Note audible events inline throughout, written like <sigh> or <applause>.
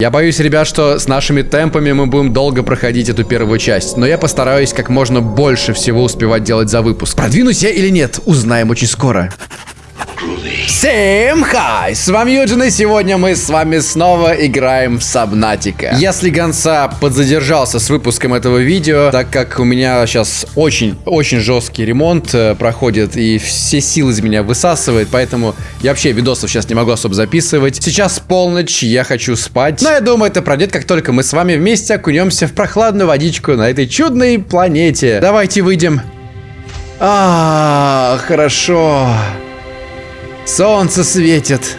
Я боюсь, ребят, что с нашими темпами мы будем долго проходить эту первую часть, но я постараюсь как можно больше всего успевать делать за выпуск. Продвинусь я или нет, узнаем очень скоро. Всем хай! С вами Юджин, и сегодня мы с вами снова играем в Сабнатика. Если Гонца подзадержался с выпуском этого видео, так как у меня сейчас очень-очень жесткий ремонт э, проходит, и все силы из меня высасывает, поэтому я вообще видосов сейчас не могу особо записывать. Сейчас полночь, я хочу спать, но я думаю, это пройдет, как только мы с вами вместе окунемся в прохладную водичку на этой чудной планете. Давайте выйдем. А, хорошо. Солнце светит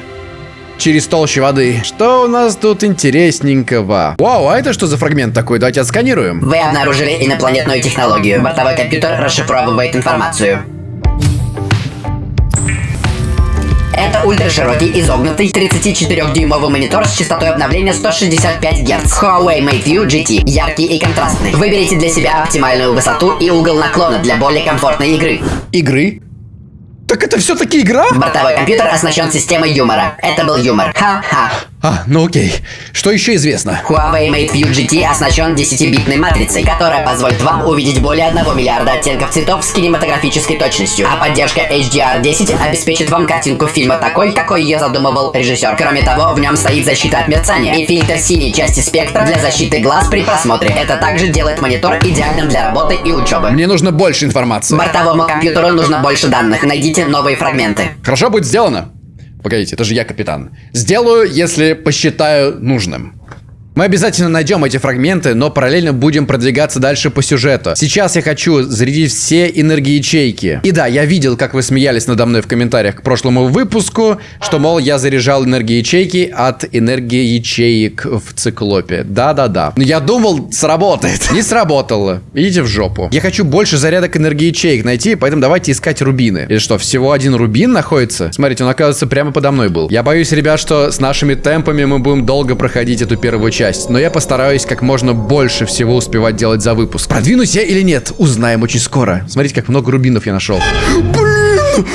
через толщу воды. Что у нас тут интересненького? Вау, а это что за фрагмент такой? Давайте отсканируем. Вы обнаружили инопланетную технологию. Бортовой компьютер расшифровывает информацию. Это ультраширокий, изогнутый, 34-дюймовый монитор с частотой обновления 165 Гц. Huawei MateView GT. Яркий и контрастный. Выберите для себя оптимальную высоту и угол наклона для более комфортной игры. Игры? Так это все-таки игра? Бортовой компьютер оснащен системой юмора. Это был юмор. Ха-ха. А, ну окей. Что еще известно? Huawei MateView GT оснащен 10-битной матрицей, которая позволит вам увидеть более 1 миллиарда оттенков цветов с кинематографической точностью. А поддержка HDR10 обеспечит вам картинку фильма такой, какой ее задумывал режиссер. Кроме того, в нем стоит защита от мерцания и фильтр синей части спектра для защиты глаз при просмотре. Это также делает монитор идеальным для работы и учебы. Мне нужно больше информации. Бортовому компьютеру нужно больше данных. Найдите новые фрагменты. Хорошо, будет сделано. Погодите, это же я капитан. Сделаю, если посчитаю нужным. Мы обязательно найдем эти фрагменты, но параллельно будем продвигаться дальше по сюжету. Сейчас я хочу зарядить все энергоячейки. И да, я видел, как вы смеялись надо мной в комментариях к прошлому выпуску, что, мол, я заряжал энергоячейки от энергоячеек в циклопе. Да-да-да. Но я думал, сработает. Не сработало. Идите в жопу. Я хочу больше зарядок энергоячеек найти, поэтому давайте искать рубины. Или что, всего один рубин находится? Смотрите, он, оказывается, прямо подо мной был. Я боюсь, ребят, что с нашими темпами мы будем долго проходить эту первую часть часть, но я постараюсь как можно больше всего успевать делать за выпуск. Продвинусь я или нет, узнаем очень скоро. Смотрите, как много рубинов я нашел. Блин!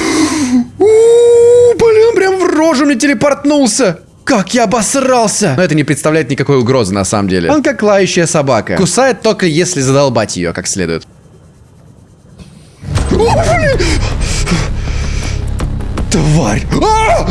Блин, прям в рожу мне телепортнулся. Как я обосрался! Но это не представляет никакой угрозы на самом деле. Он как лающая собака. Кусает только если задолбать ее как следует. О, блин! Тварь! А!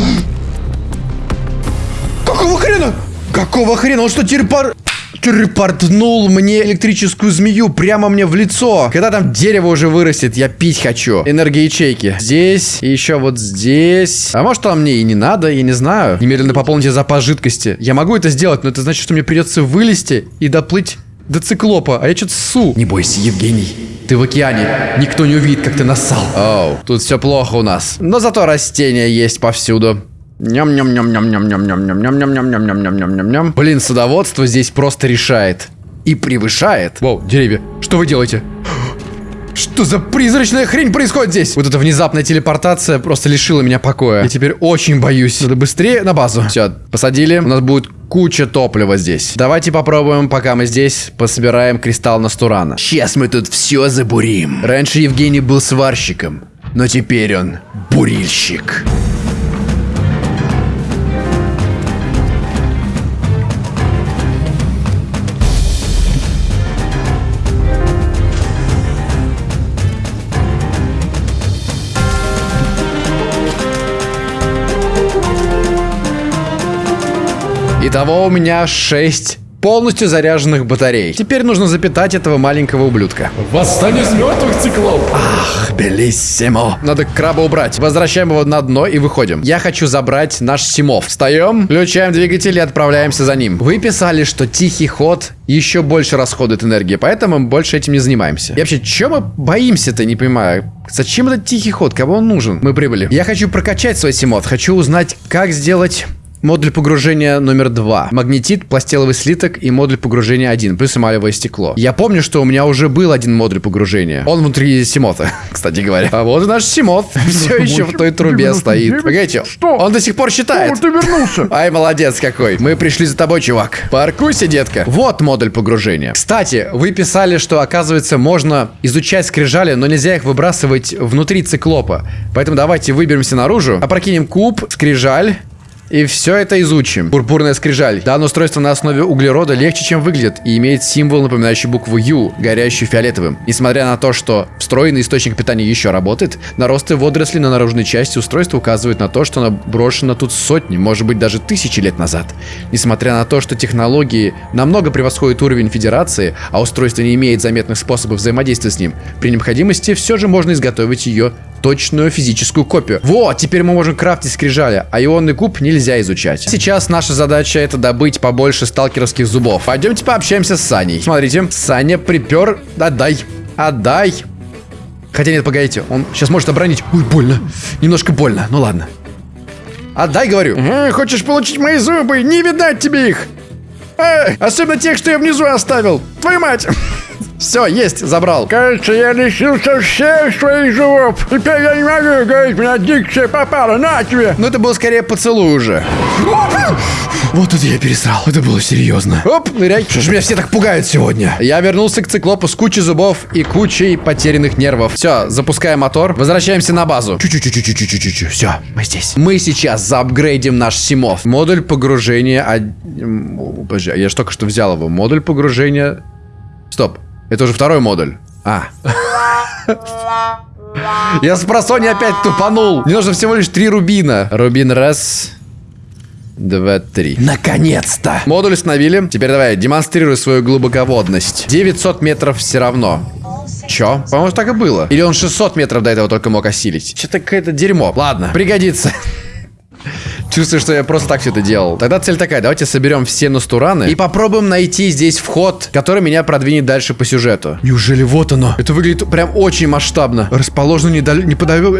Какого хрена? Какого хрена? Он что, телепор... Телепортнул мне электрическую змею прямо мне в лицо. Когда там дерево уже вырастет, я пить хочу. Энергоячейки. Здесь и еще вот здесь. А может там мне и не надо, я не знаю. Немедленно пополните запас жидкости. Я могу это сделать, но это значит, что мне придется вылезти и доплыть до циклопа. А я что-то ссу. Не бойся, Евгений. Ты в океане. Никто не увидит, как ты нассал. Оу, тут все плохо у нас. Но зато растения есть повсюду. Ням-ням-ням-ням-ням-ням-ням-ням-ням-ням-ням-ням-ням. Блин, садоводство здесь просто решает. И превышает. Воу, деревья, что вы делаете? Что за призрачная хрень происходит здесь? Вот эта внезапная телепортация просто лишила меня покоя. Я теперь очень боюсь. Надо быстрее на базу. Все, посадили. У нас будет куча топлива здесь. Давайте попробуем, пока мы здесь, пособираем кристалл Настурана. Сейчас мы тут все забурим. Раньше Евгений был сварщиком, но теперь он бурильщик. Итого у меня 6 полностью заряженных батарей. Теперь нужно запитать этого маленького ублюдка. Восстание из мертвых циклов. Ах, белиссимо. Надо краба убрать. Возвращаем его на дно и выходим. Я хочу забрать наш Симов. Встаем, включаем двигатель и отправляемся за ним. Вы писали, что тихий ход еще больше расходует энергии, поэтому мы больше этим не занимаемся. И вообще, чем мы боимся-то, не понимаю. Зачем этот тихий ход? Кого он нужен? Мы прибыли. Я хочу прокачать свой Симов. Хочу узнать, как сделать Модуль погружения номер два. Магнетит, пластеловый слиток и модуль погружения один, плюс эмалевое стекло. Я помню, что у меня уже был один модуль погружения. Он внутри Симота, <laughs> кстати говоря. А вот и наш Симот. <laughs> Все еще в той трубе стоит. Погодите, Что? он до сих пор считает. Ты вернулся. <laughs> Ай, молодец какой. Мы пришли за тобой, чувак. Паркуйся, детка. Вот модуль погружения. Кстати, вы писали, что, оказывается, можно изучать скрижали, но нельзя их выбрасывать внутри циклопа. Поэтому давайте выберемся наружу, опрокинем куб, скрижаль, И все это изучим. Пурпурная скрижаль. Данное устройство на основе углерода легче, чем выглядит, и имеет символ, напоминающий букву U, горящую фиолетовым. Несмотря на то, что встроенный источник питания еще работает, наросты водорослей на наружной части устройства указывают на то, что оно брошено тут сотни, может быть даже тысячи лет назад. Несмотря на то, что технологии намного превосходят уровень Федерации, а устройство не имеет заметных способов взаимодействия с ним, при необходимости все же можно изготовить ее точную физическую копию. Вот, теперь мы можем крафтить скрижали, а ионный куб нельзя изучать. Сейчас наша задача это добыть побольше сталкеровских зубов. Пойдемте пообщаемся с Саней. Смотрите, Саня припер. Отдай. Отдай. Хотя нет, погодите, он сейчас может оборонить. Ой, больно. Немножко больно, ну ладно. Отдай, говорю. Э, хочешь получить мои зубы? Не видать тебе их. Э, особенно тех, что я внизу оставил. Твою мать. Все, есть, забрал. Кажется, я лишился всех своих зубов. Теперь я не могу говорить, меня дикция попала. На тебе. Ну это был скорее поцелуй уже. Вот это я пересрал. Это было серьезно. Оп, ныряй. Что ж меня все так пугают сегодня? Я вернулся к циклопу с кучей зубов и кучей потерянных нервов. Все, запускаем мотор. Возвращаемся на базу. Чуть-чуть-чуть-чуть-чуть-чуть. Все, мы здесь. Мы сейчас заапгрейдим наш Симов. Модуль погружения... Подожди, я же только что взял его. Модуль погружения... Стоп. Это уже второй модуль. А. Я с просони опять тупанул. Мне нужно всего лишь три рубина. Рубин раз, два, три. Наконец-то! Модуль установили. Теперь давай, демонстрируй свою глубоководность. 900 метров все равно. Чё? По-моему, так и было. Или он 600 метров до этого только мог осилить. Что-то какое-то дерьмо. Ладно, пригодится. Чувствую, что я просто так все это делал. Тогда цель такая, давайте соберем все настураны и попробуем найти здесь вход, который меня продвинет дальше по сюжету. Неужели вот оно? Это выглядит прям очень масштабно. Расположен недаль... неподалеку...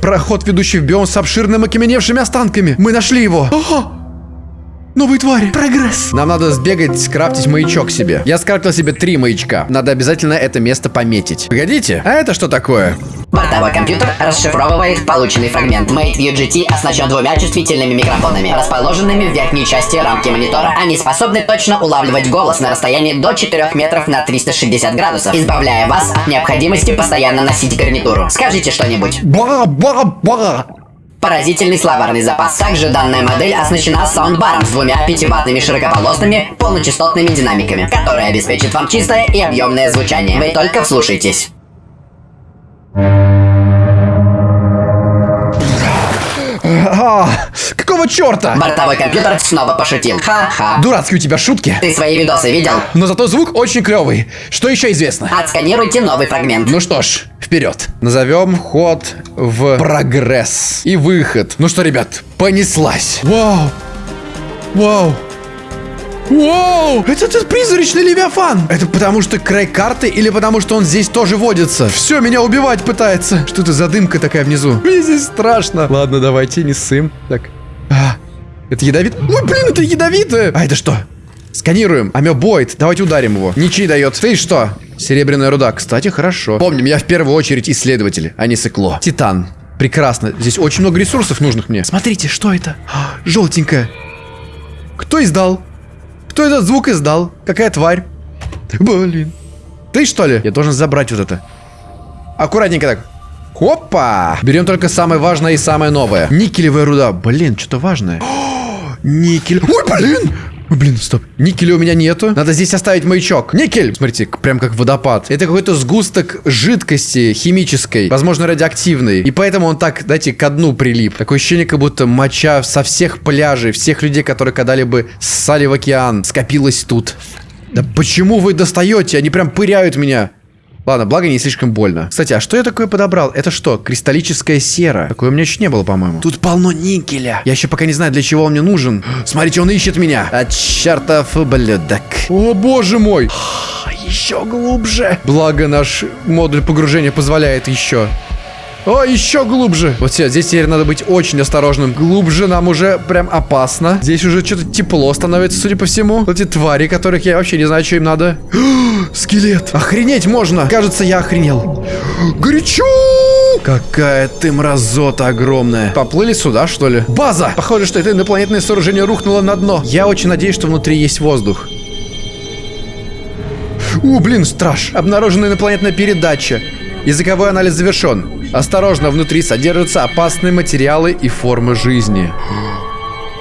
Проход, ведущий в биом с обширными окаменевшими останками. Мы нашли его. Ага! Новые твари. Прогресс. Нам надо сбегать, скрафтить маячок себе. Я скрафтил себе три маячка. Надо обязательно это место пометить. Погодите, а это что такое? Бортовой компьютер расшифровывает полученный фрагмент. Mate View GT оснащен двумя чувствительными микрофонами, расположенными в верхней части рамки монитора. Они способны точно улавливать голос на расстоянии до 4 метров на 360 градусов, избавляя вас от необходимости постоянно носить гарнитуру. Скажите что-нибудь. Ба-ба-ба. Поразительный словарный запас. Также данная модель оснащена саундбаром с двумя пятиваттными широкополосными полночастотными динамиками, которые обеспечат вам чистое и объемное звучание. Вы только вслушайтесь. Какого черта? Бортовой компьютер снова пошутил. Ха-ха. Дурацкие у тебя шутки. Ты свои видосы видел? Но зато звук очень клевый. Что еще известно? Отсканируйте новый фрагмент. Ну что ж, вперед. Назовем ход в прогресс. И выход. Ну что, ребят, понеслась. Вау. Вау. Вау! Это этот призрачный Левиафан! Это потому что край карты или потому что он здесь тоже водится? Все, меня убивать пытается. Что это за дымка такая внизу? Мне здесь страшно. Ладно, давайте, не ссым. Так. А, это ядовит? Ой, блин, это ядовитое! А это что? Сканируем. Амебоид. Давайте ударим его. Ничьи дает. Ты что? Серебряная руда. Кстати, хорошо. Помним, я в первую очередь исследователь, а не сыкло. Титан. Прекрасно. Здесь очень много ресурсов нужных мне. Смотрите, что это? А, Желтенькое. Кто издал? Кто этот звук издал? Какая тварь? Блин. Ты что ли? Я должен забрать вот это. Аккуратненько так. Хопа! Берем только самое важное и самое новое. Никелевая руда. Блин, что-то важное. <gasps> О, Никель. Ой, блин! Блин, стоп. Никеля у меня нету. Надо здесь оставить маячок. Никель! Смотрите, прям как водопад. Это какой-то сгусток жидкости химической, возможно, радиоактивной. И поэтому он так, знаете, ко дну прилип. Такое ощущение, как будто моча со всех пляжей, всех людей, которые когда-либо ссали в океан, скопилась тут. Да почему вы достаете? Они прям пыряют меня. Ладно, благо не слишком больно. Кстати, а что я такое подобрал? Это что, кристаллическая сера? Такое у меня еще не было, по-моему. Тут полно никеля. Я еще пока не знаю, для чего он мне нужен. Смотрите, он ищет меня. А чертов ублюдок. О, боже мой. Еще глубже. Благо наш модуль погружения позволяет еще. О, еще глубже. Вот все, здесь теперь надо быть очень осторожным. Глубже нам уже прям опасно. Здесь уже что-то тепло становится, судя по всему. Вот эти твари, которых я вообще не знаю, что им надо. <gasps> Скелет. Охренеть можно. Кажется, я охренел. Горячо! Какая ты мразота огромная. Поплыли сюда, что ли? База! Похоже, что это инопланетное сооружение рухнуло на дно. Я очень надеюсь, что внутри есть воздух. О, блин, страж. Обнаружена инопланетная передача. Языковой анализ завершен. Осторожно, внутри содержатся опасные материалы и формы жизни.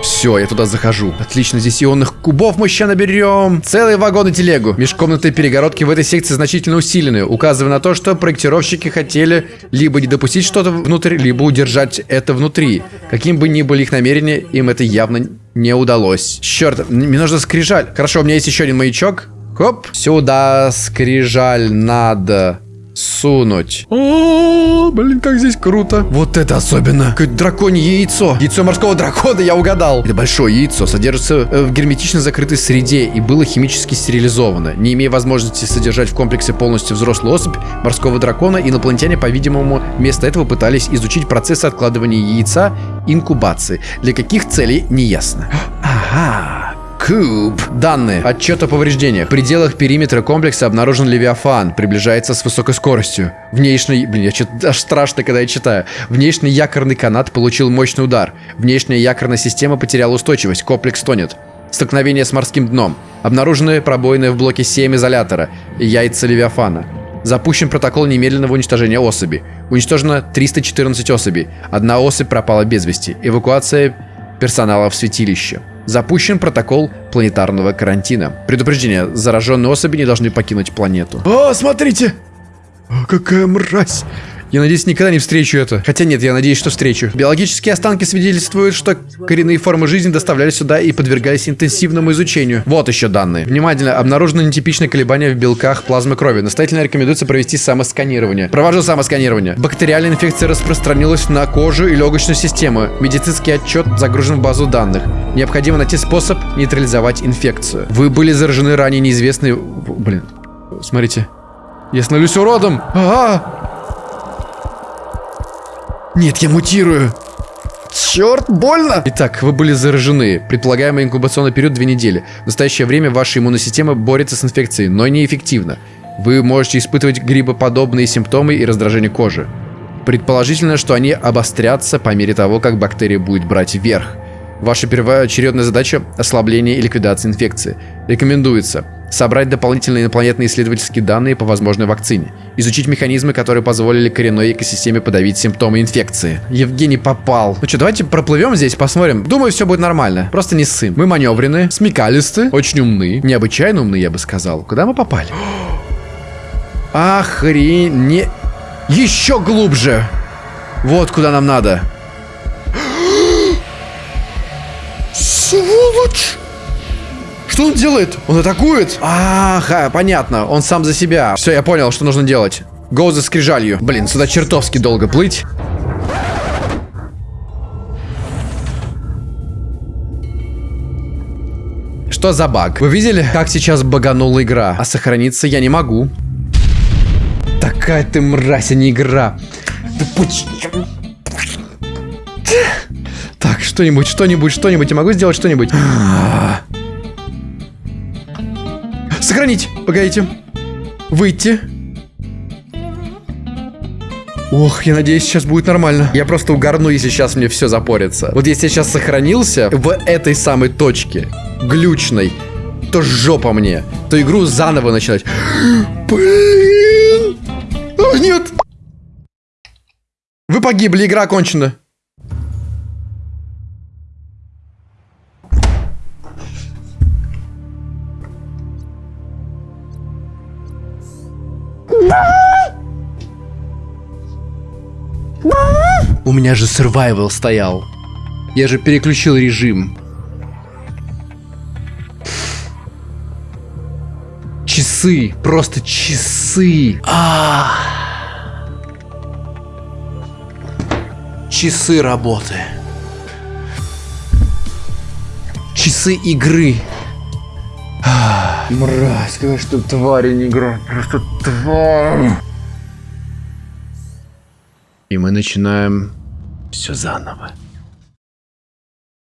Все, я туда захожу. Отлично, здесь ионных кубов мы сейчас наберем. Целый вагон и телегу. Межкомнатные перегородки в этой секции значительно усилены, указывая на то, что проектировщики хотели либо не допустить что-то внутрь, либо удержать это внутри. Каким бы ни были их намерения, им это явно не удалось. Черт, мне нужно скрижаль. Хорошо, у меня есть еще один маячок. Хоп. Сюда скрижаль надо сунуть. О, блин, как здесь круто. Вот это особенно. Какое драконье яйцо. Яйцо морского дракона, я угадал. Это большое яйцо, содержится э, в герметично закрытой среде и было химически стерилизовано. Не имея возможности содержать в комплексе полностью взрослую особь морского дракона, инопланетяне, по-видимому, вместо этого пытались изучить процесс откладывания яйца инкубации. Для каких целей, неясно. Ага. Куб. Данные. Отчет о повреждениях. В пределах периметра комплекса обнаружен Левиафан. Приближается с высокой скоростью. Внешний... Блин, я что-то <laughs> аж страшно, когда я читаю. Внешний якорный канат получил мощный удар. Внешняя якорная система потеряла устойчивость. Комплекс тонет. Столкновение с морским дном. Обнаружены пробоины в блоке 7 изолятора. Яйца Левиафана. Запущен протокол немедленного уничтожения особи. Уничтожено 314 особей. Одна особь пропала без вести. Эвакуация персонала в святилище. Запущен протокол планетарного карантина. Предупреждение. Зараженные особи не должны покинуть планету. О, смотрите! О, какая мразь! Я надеюсь, никогда не встречу это. Хотя нет, я надеюсь, что встречу. Биологические останки свидетельствуют, что коренные формы жизни доставлялись сюда и подвергались интенсивному изучению. Вот еще данные. Внимательно, обнаружено нетипичное колебание в белках плазмы крови. Настоятельно рекомендуется провести самосканирование. Провожу самосканирование. Бактериальная инфекция распространилась на кожу и легочную систему. Медицинский отчет загружен в базу данных. Необходимо найти способ нейтрализовать инфекцию. Вы были заражены ранее неизвестной... Блин, смотрите. Я становлюсь уродом! Ага! Нет, я мутирую. Черт, больно! Итак, вы были заражены. Предполагаемый инкубационный период две недели. В настоящее время ваша иммунная система борется с инфекцией, но неэффективно. Вы можете испытывать грибоподобные симптомы и раздражение кожи. Предположительно, что они обострятся по мере того, как бактерия будет брать верх. Ваша первоочередная задача – ослабление и ликвидация инфекции. Рекомендуется собрать дополнительные инопланетные исследовательские данные по возможной вакцине, изучить механизмы, которые позволили коренной экосистеме подавить симптомы инфекции. Евгений попал. Ну что, давайте проплывем здесь, посмотрим. Думаю, все будет нормально. Просто не ссым. Мы маневренные, смекалисты, очень умны, необычайно умны, я бы сказал. Куда мы попали? <gasps> Охренеть. Еще глубже. Вот куда нам надо. Сволочь! Что он делает? Он атакует? Ага, понятно. Он сам за себя. Все, я понял, что нужно делать. Гоу за скрижалью. Блин, сюда чертовски долго плыть. Что за баг? Вы видели, как сейчас баганула игра? А сохраниться я не могу. Такая ты мразь, а не игра. Так, что-нибудь, что-нибудь, что-нибудь. Я могу сделать что-нибудь? Сохранить. Погодите. Выйти. Ох, я надеюсь, сейчас будет нормально. Я просто угорну, если сейчас мне все запорится. Вот если я сейчас сохранился в этой самой точке, глючной, то жопа мне. То игру заново начинать. <gasps> Блин! О, нет! Вы погибли, игра окончена. У меня же survival стоял. Я же переключил режим. Часы, просто часы. А Часы работы. Часы игры. Мразь, какая что тварь, не игра. Просто тварь. И мы начинаем все заново.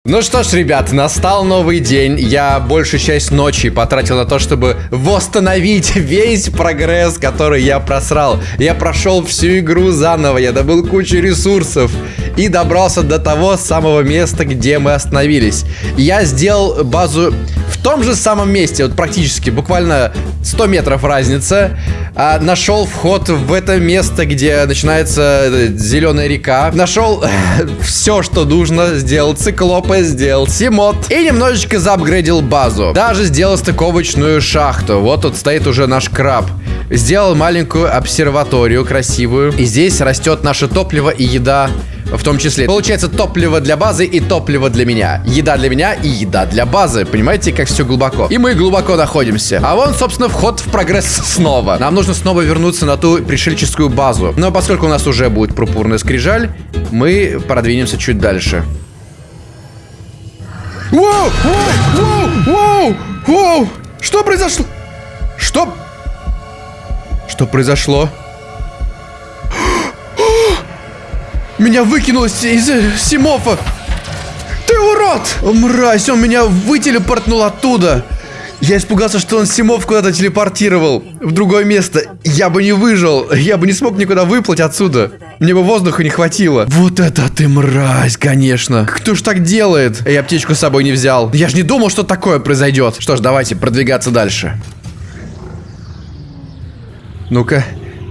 Ну что ж, ребят, настал новый день. Я большую часть ночи потратил на то, чтобы восстановить <laughs> весь прогресс, который я просрал. Я прошел всю игру заново, я добыл кучу ресурсов. И добрался до того самого места, где мы остановились. Я сделал базу в том же самом месте, вот практически, буквально 100 метров разница. А, нашел вход в это место, где начинается э, зеленая река. Нашел <laughs> все, что нужно. Сделал циклопы, сделал симод. И немножечко заапгрейдил базу. Даже сделал стыковочную шахту. Вот тут стоит уже наш краб. Сделал маленькую обсерваторию красивую. И здесь растет наше топливо и еда в том числе. Получается топливо для базы и топливо для меня. Еда для меня и еда для базы. Понимаете, как все глубоко. И мы глубоко находимся. А вон, собственно, вход в прогресс снова. Нам нужно снова вернуться на ту пришельческую базу. Но поскольку у нас уже будет пурпурная скрижаль, мы продвинемся чуть дальше. Воу! Воу! Воу! Воу! Что произошло? Что? Что произошло? <gasps> Меня выкинуло из э, Симофа. Ты урод! Мразь, он меня вытелепортнул оттуда. Я испугался, что он Симов куда-то телепортировал в другое место. Я бы не выжил, я бы не смог никуда выплыть отсюда. Мне бы воздуха не хватило. Вот это ты мразь, конечно. Кто ж так делает? Я аптечку с собой не взял. Я ж не думал, что такое произойдет. Что ж, давайте продвигаться дальше. Ну-ка,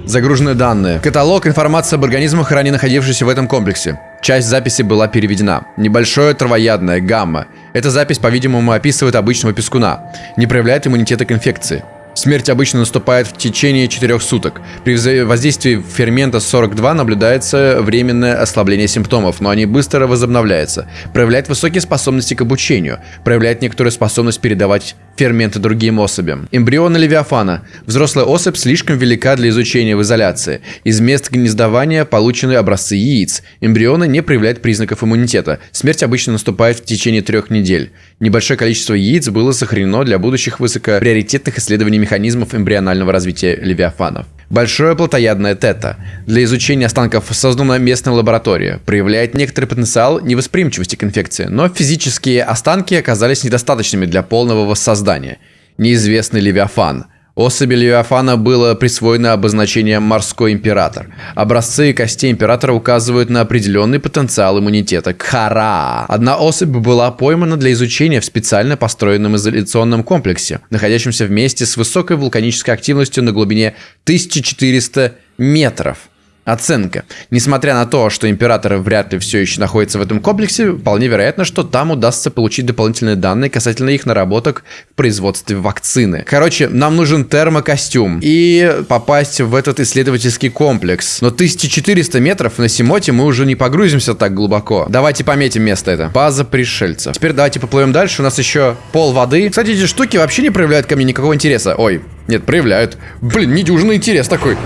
загружены данные. Каталог информации об организмах, ранее находившихся в этом комплексе. Часть записи была переведена. Небольшое травоядное, гамма. Эта запись, по-видимому, описывает обычного пескуна. Не проявляет иммунитета к инфекции. Смерть обычно наступает в течение 4 суток. При воздействии фермента 42 наблюдается временное ослабление симптомов, но они быстро возобновляются. Проявляет высокие способности к обучению. Проявляет некоторую способность передавать ферменты другим особям. Эмбрионы Левиафана. Взрослая особь слишком велика для изучения в изоляции. Из мест гнездования получены образцы яиц. Эмбрионы не проявляют признаков иммунитета. Смерть обычно наступает в течение трех недель. Небольшое количество яиц было сохранено для будущих высокоприоритетных исследований механизмов эмбрионального развития левиафанов. Большое плотоядное тета. Для изучения останков создана местная лаборатория. Проявляет некоторый потенциал невосприимчивости к инфекции, но физические останки оказались недостаточными для полного воссоздания. Неизвестный левиафан. Особи Левиафана было присвоено обозначение «морской император». Образцы костей императора указывают на определенный потенциал иммунитета хара. Одна особь была поймана для изучения в специально построенном изоляционном комплексе, находящемся в месте с высокой вулканической активностью на глубине 1400 метров. Оценка. Несмотря на то, что император вряд ли все еще находится в этом комплексе, вполне вероятно, что там удастся получить дополнительные данные касательно их наработок в производстве вакцины. Короче, нам нужен термокостюм и попасть в этот исследовательский комплекс. Но 1400 метров на Симоте мы уже не погрузимся так глубоко. Давайте пометим место это. База пришельцев. Теперь давайте поплывем дальше. У нас еще пол воды. Кстати, эти штуки вообще не проявляют ко мне никакого интереса. Ой, нет, проявляют. Блин, недюжинный интерес такой.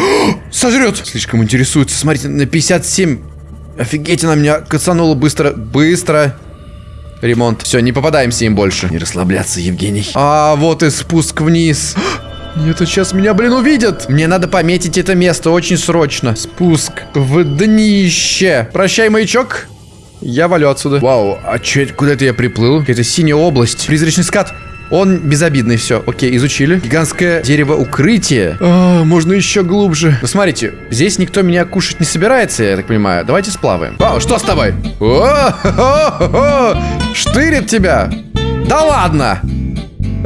<gasps> Сожрет. Слишком интересуется. Смотрите, на 57. Офигеть, она меня кацанула быстро. Быстро. Ремонт. Все, не попадаемся им больше. Не расслабляться, Евгений. А, вот и спуск вниз. <gasps> Нет, сейчас меня, блин, увидят. Мне надо пометить это место очень срочно. Спуск в днище. Прощай, маячок. Я валю отсюда. Вау, а че это? Куда это я приплыл? Какая-то синяя область. Призрачный скат. Он безобидный, все. Окей, изучили. Гигантское дерево укрытие. А, можно еще глубже. Ну, смотрите, здесь никто меня кушать не собирается, я так понимаю. Давайте сплаваем. Вау, что с тобой? О-хо-хо-хо! <laughs> Штырит тебя. Да ладно.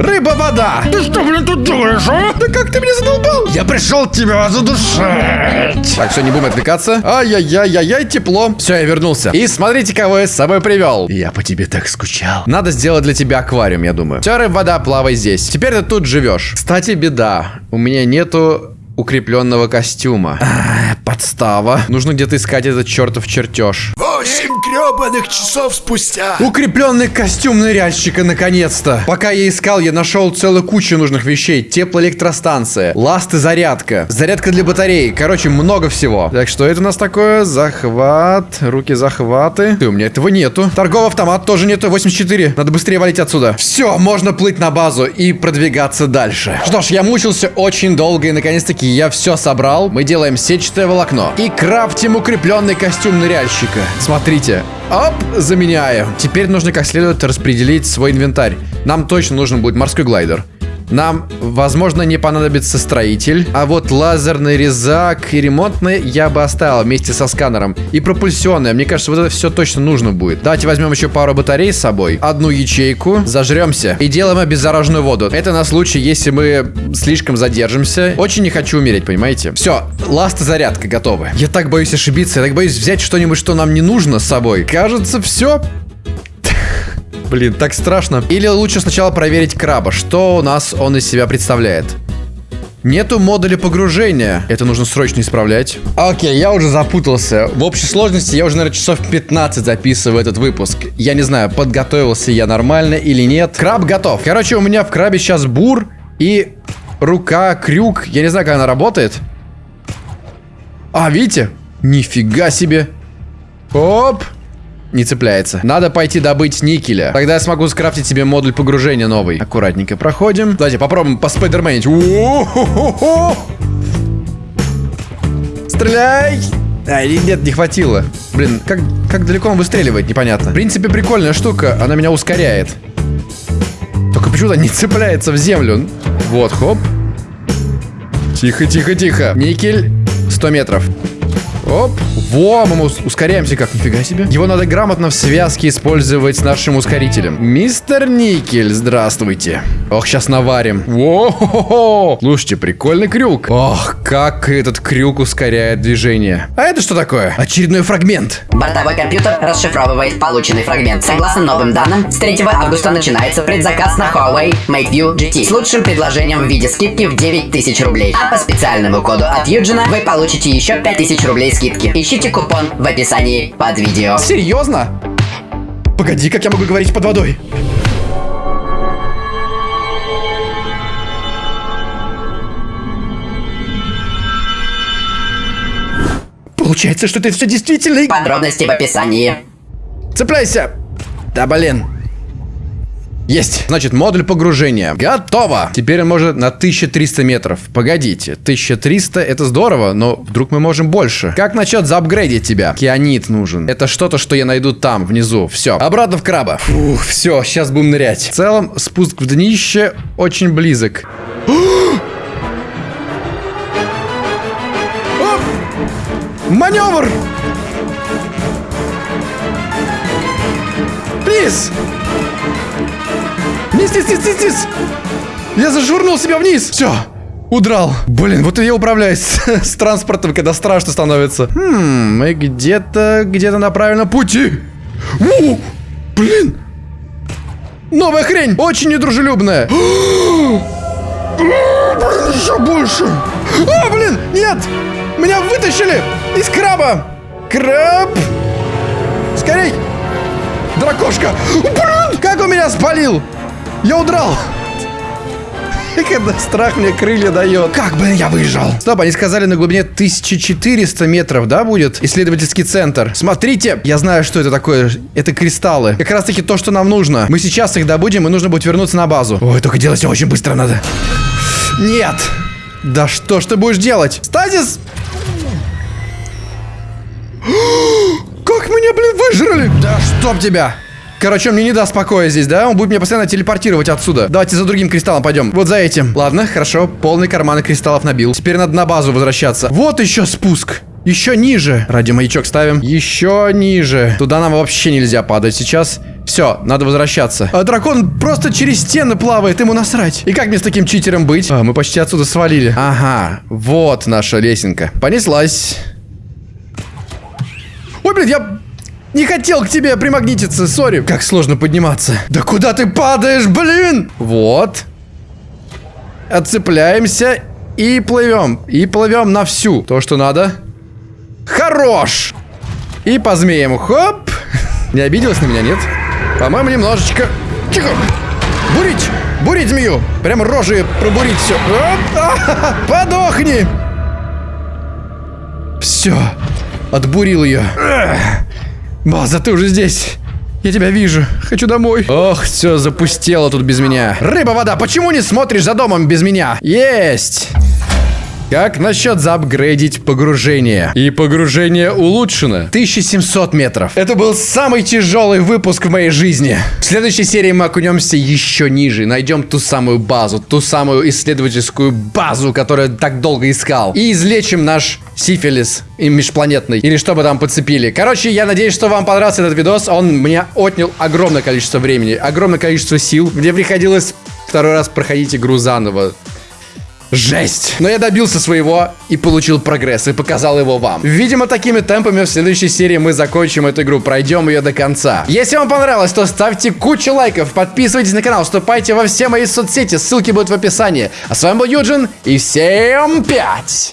Рыба-вода. Ты что, блин, тут делаешь, а? Да как ты меня задолбал? Я пришел тебя задушить. Так, все, не будем отвлекаться. Ай-яй-яй-яй, тепло. Все, я вернулся. И смотрите, кого я с собой привел. Я по тебе так скучал. Надо сделать для тебя аквариум, я думаю. Все, рыб, вода, плавай здесь. Теперь ты тут живешь. Кстати, беда. У меня нету укрепленного костюма. А, подстава. Нужно где-то искать этот чертов чертеж. Восемь гребаных часов спустя. Укрепленный костюм ныряльщика, наконец-то. Пока я искал, я нашел целую кучу нужных вещей. Теплоэлектростанция, ласты зарядка, зарядка для батареи. Короче, много всего. Так, что это у нас такое? Захват, руки захваты. Ты, у меня этого нету. Торговый автомат тоже нету. 84. Надо быстрее валить отсюда. Все, можно плыть на базу и продвигаться дальше. Что ж, я мучился очень долго и наконец-таки я все собрал. Мы делаем сетчатое волокно и крафтим укрепленный костюм ныряльщика. Смотрите. Оп, заменяю. Теперь нужно как следует распределить свой инвентарь. Нам точно нужен будет морской глайдер. Нам, возможно, не понадобится строитель. А вот лазерный резак и ремонтный я бы оставил вместе со сканером. И пропульсионная. Мне кажется, вот это все точно нужно будет. Давайте возьмем еще пару батарей с собой. Одну ячейку. Зажремся. И делаем обеззараженную воду. Это на случай, если мы слишком задержимся. Очень не хочу умереть, понимаете? Все, ласт и зарядка готовы. Я так боюсь ошибиться. Я так боюсь взять что-нибудь, что нам не нужно с собой. Кажется, все. Блин, так страшно. Или лучше сначала проверить краба. Что у нас он из себя представляет? Нету модуля погружения. Это нужно срочно исправлять. Окей, я уже запутался. В общей сложности я уже, наверное, часов 15 записываю этот выпуск. Я не знаю, подготовился я нормально или нет. Краб готов. Короче, у меня в крабе сейчас бур и рука, крюк. Я не знаю, как она работает. А, видите? Нифига себе. Оп не цепляется. Надо пойти добыть никеля. Тогда я смогу скрафтить себе модуль погружения новый. Аккуратненько проходим. Давайте попробуем по спайдерменить. Стреляй! А, нет, не хватило. Блин, как, как далеко он выстреливает, непонятно. В принципе, прикольная штука. Она меня ускоряет. Только почему-то не цепляется в землю. Вот, хоп. Тихо, тихо, тихо. Никель 100 метров. Оп. Во, мы ускоряемся как, нифига себе. Его надо грамотно в связке использовать с нашим ускорителем. Мистер Никель, здравствуйте. Ох, сейчас наварим. Во-хо-хо. Слушайте, прикольный крюк. Ох, как этот крюк ускоряет движение. А это что такое? Очередной фрагмент. Бортовой компьютер расшифровывает полученный фрагмент. Согласно новым данным, с 3 августа начинается предзаказ на Huawei MateView GT с лучшим предложением в виде скидки в 9000 рублей. А по специальному коду от Юджина вы получите еще 5000 рублей скидки. Ищите купон в описании под видео. Серьезно? Погоди, как я могу говорить под водой? Получается, что это все действительно... Подробности в описании. Цепляйся! Да блин. Есть. Значит, модуль погружения. Готово. Теперь он может на 1300 метров. Погодите, 1300 это здорово, но вдруг мы можем больше. Как насчет заапгрейдить тебя? Кианит нужен. Это что-то, что я найду там, внизу. Все. Обратно в краба. Фух, все, сейчас будем нырять. В целом, спуск в днище очень близок. <gasps> Маневр! Плиз! Вниз, вниз, вниз, вниз, Я зажурнул себя вниз. Все. Удрал. Блин, вот я управляюсь <laughs> с, транспортом, когда страшно становится. Хм, мы где-то, где-то на правильном пути. У, блин. Новая хрень. Очень недружелюбная. <gasps> блин, еще больше. О, блин, нет. Меня вытащили из краба. Краб. Скорей. Дракошка. Блин, как он меня спалил. Я удрал! <laughs> Когда страх мне крылья дает. Как бы я выжил? Стоп, они сказали на глубине 1400 метров, да, будет? Исследовательский центр. Смотрите, я знаю, что это такое. Это кристаллы. Как раз таки то, что нам нужно. Мы сейчас их добудем, и нужно будет вернуться на базу. Ой, только делать все очень быстро надо. Нет! Да что ж ты будешь делать? Стазис! <gasps> Как меня, блин, выжрали? Да чтоб тебя! Короче, он мне не даст покоя здесь, да? Он будет меня постоянно телепортировать отсюда. Давайте за другим кристаллом пойдем. Вот за этим. Ладно, хорошо. Полный карманы кристаллов набил. Теперь надо на базу возвращаться. Вот еще спуск. Еще ниже. Радиомаячок ставим. Еще ниже. Туда нам вообще нельзя падать сейчас. Все, надо возвращаться. А дракон просто через стены плавает, ему насрать. И как мне с таким читером быть? А, мы почти отсюда свалили. Ага, вот наша лесенка. Понеслась. Ой, блин, я не хотел к тебе примагнититься, сори. Как сложно подниматься. Да куда ты падаешь, блин? Вот. Отцепляемся и плывем. И плывем на всю. То, что надо. Хорош. И по змеям. Хоп. <laughs> Не обиделась на меня, нет? По-моему, немножечко. Тихо. Бурить. Бурить змею. Прям рожи пробурить все. <laughs> Подохни. Все. Отбурил ее. База, ты уже здесь. Я тебя вижу. Хочу домой. Ох, все запустело тут без меня. Рыба, вода, почему не смотришь за домом без меня? Есть. Как насчет заапгрейдить погружение? И погружение улучшено. 1700 метров. Это был самый тяжелый выпуск в моей жизни. В следующей серии мы окунемся еще ниже. Найдем ту самую базу, ту самую исследовательскую базу, которую так долго искал. И излечим наш сифилис и межпланетный. Или что бы там подцепили. Короче, я надеюсь, что вам понравился этот видос. Он мне отнял огромное количество времени, огромное количество сил. Мне приходилось второй раз проходить игру заново. Жесть. Но я добился своего и получил прогресс, и показал его вам. Видимо, такими темпами в следующей серии мы закончим эту игру, пройдем ее до конца. Если вам понравилось, то ставьте кучу лайков, подписывайтесь на канал, вступайте во все мои соцсети, ссылки будут в описании. А с вами был Юджин, и всем пять!